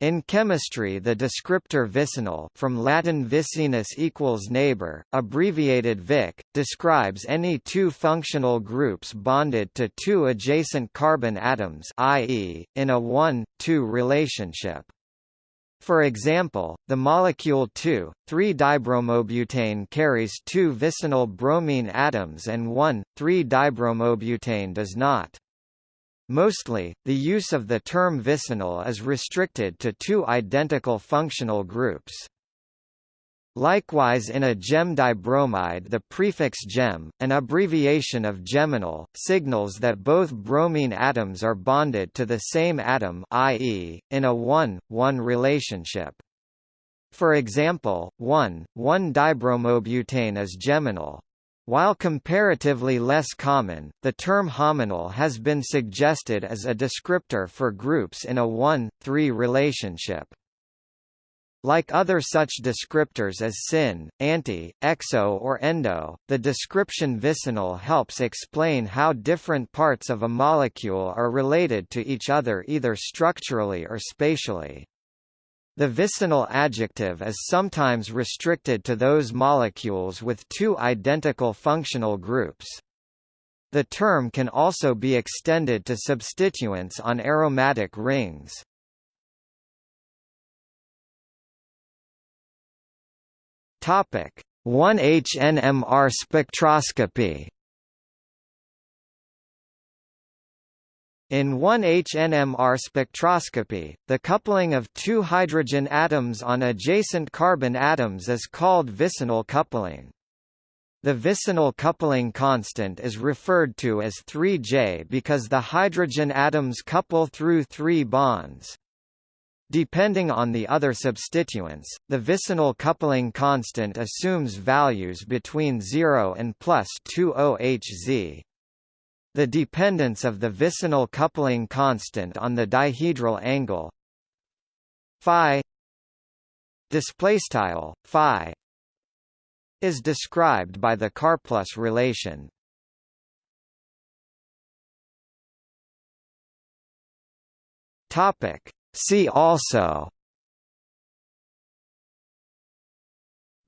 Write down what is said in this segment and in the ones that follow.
In chemistry the descriptor vicinal from Latin vicinus equals neighbor, abbreviated Vic, describes any two functional groups bonded to two adjacent carbon atoms i.e., in a 1-2 relationship. For example, the molecule 2,3-dibromobutane carries two vicinal bromine atoms and 1,3-dibromobutane does not. Mostly, the use of the term vicinal is restricted to two identical functional groups. Likewise in a gem dibromide the prefix gem, an abbreviation of geminal, signals that both bromine atoms are bonded to the same atom i.e., in a 1-1 relationship. For example, 1,1-dibromobutane is geminal, while comparatively less common, the term hominal has been suggested as a descriptor for groups in a 1-3 relationship. Like other such descriptors as syn, anti, exo or endo, the description vicinal helps explain how different parts of a molecule are related to each other either structurally or spatially. The vicinal adjective is sometimes restricted to those molecules with two identical functional groups. The term can also be extended to substituents on aromatic rings. Topic: 1H-NMR spectroscopy In 1H-NMR spectroscopy, the coupling of two hydrogen atoms on adjacent carbon atoms is called vicinal coupling. The vicinal coupling constant is referred to as 3J because the hydrogen atoms couple through three bonds. Depending on the other substituents, the vicinal coupling constant assumes values between 0 and plus 20Hz. The dependence of the vicinal coupling constant on the dihedral angle phi displaystyle phi is described by the Karplus relation. Topic See also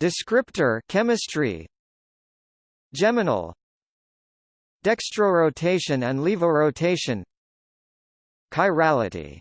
Descriptor chemistry Geminal Dextrorotation and levorotation Chirality